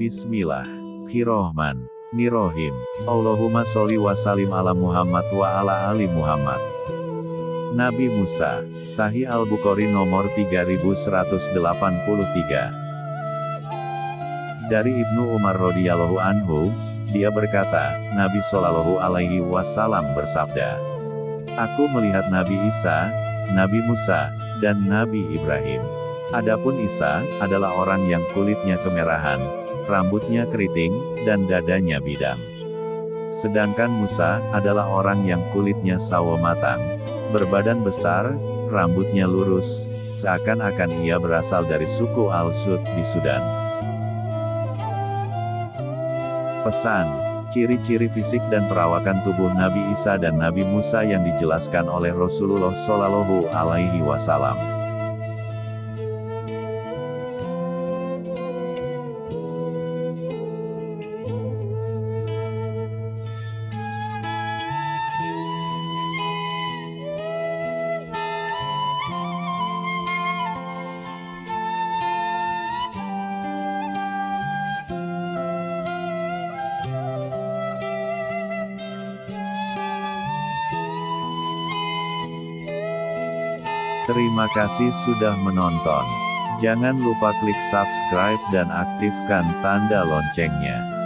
Bismillahirrohman. Nirohim. Allahumma sholli wa salim ala Muhammad wa ala ali Muhammad. Nabi Musa, Sahih Al-Bukhari nomor 3183. Dari Ibnu Umar radhiyallahu anhu, dia berkata, Nabi Shallallahu alaihi wasallam bersabda, Aku melihat Nabi Isa, Nabi Musa, dan Nabi Ibrahim. Adapun Isa adalah orang yang kulitnya kemerahan, rambutnya keriting, dan dadanya bidang. Sedangkan Musa adalah orang yang kulitnya sawo matang, berbadan besar, rambutnya lurus, seakan-akan ia berasal dari suku Al-Sud di Sudan. Pesan, ciri-ciri fisik dan perawakan tubuh Nabi Isa dan Nabi Musa yang dijelaskan oleh Rasulullah Shallallahu Alaihi Wasallam. Terima kasih sudah menonton. Jangan lupa klik subscribe dan aktifkan tanda loncengnya.